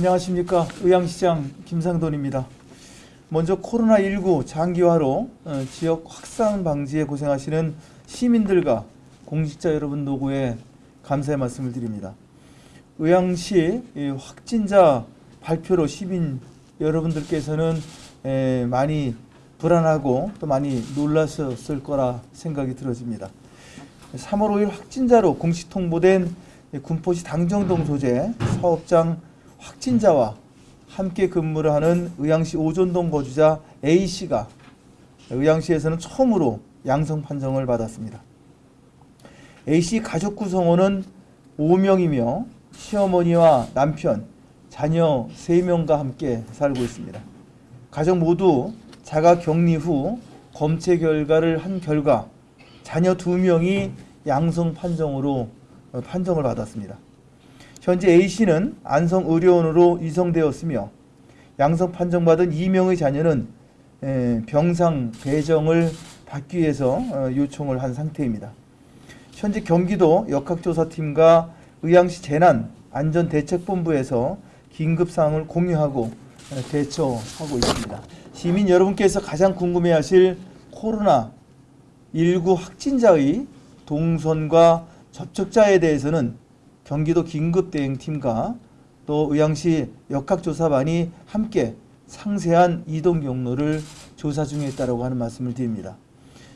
안녕하십니까 의왕시장 김상돈입니다. 먼저 코로나19 장기화로 어, 지역 확산 방지에 고생하시는 시민들과 공직자 여러분 노고에 감사의 말씀을 드립니다. 의왕시 이 확진자 발표로 시민 여러분들께서는 에, 많이 불안하고 또 많이 놀라셨을 거라 생각이 들어집니다. 3월 5일 확진자로 공식 통보된 군포시 당정동 소재 사업장 확진자와 함께 근무를 하는 의왕시 오존동 거주자 A씨가 의왕시에서는 처음으로 양성 판정을 받았습니다. A씨 가족 구성원은 5명이며 시어머니와 남편, 자녀 3명과 함께 살고 있습니다. 가족 모두 자가 격리 후 검체 결과를 한 결과 자녀 2명이 양성 판정으로 어, 판정을 받았습니다. 현재 A씨는 안성의료원으로 이송되었으며 양성 판정받은 2명의 자녀는 에, 병상 배정을 받기 위해서 어, 요청을 한 상태입니다. 현재 경기도 역학조사팀과 의왕시 재난안전대책본부에서 긴급사항을 공유하고 어, 대처하고 있습니다. 시민 여러분께서 가장 궁금해하실 코로나19 확진자의 동선과 접촉자에 대해서는 경기도 긴급대응팀과 또 의왕시 역학조사반이 함께 상세한 이동 경로를 조사 중에 있다고 하는 말씀을 드립니다.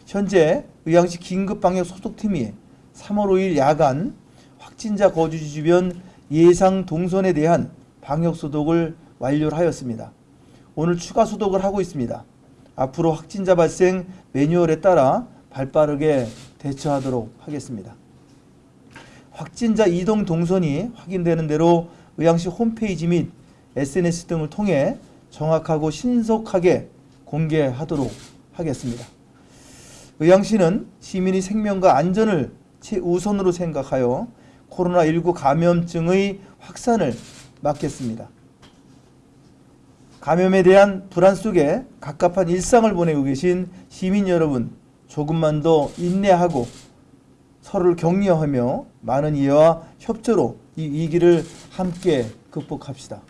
현재 의왕시 긴급방역 소독팀이 3월 5일 야간 확진자 거주지 주변 예상 동선에 대한 방역 소독을 완료를 하였습니다. 오늘 추가 소독을 하고 있습니다. 앞으로 확진자 발생 매뉴얼에 따라 발빠르게 대처하도록 하겠습니다. 확진자 이동 동선이 확인되는 대로 의왕시 홈페이지 및 SNS 등을 통해 정확하고 신속하게 공개하도록 하겠습니다. 의왕시는 시민의 생명과 안전을 최우선으로 생각하여 코로나19 감염증의 확산을 막겠습니다. 감염에 대한 불안 속에 갑갑한 일상을 보내고 계신 시민 여러분 조금만 더 인내하고 서로를 격려하며 많은 이해와 협조로 이 위기를 함께 극복합시다.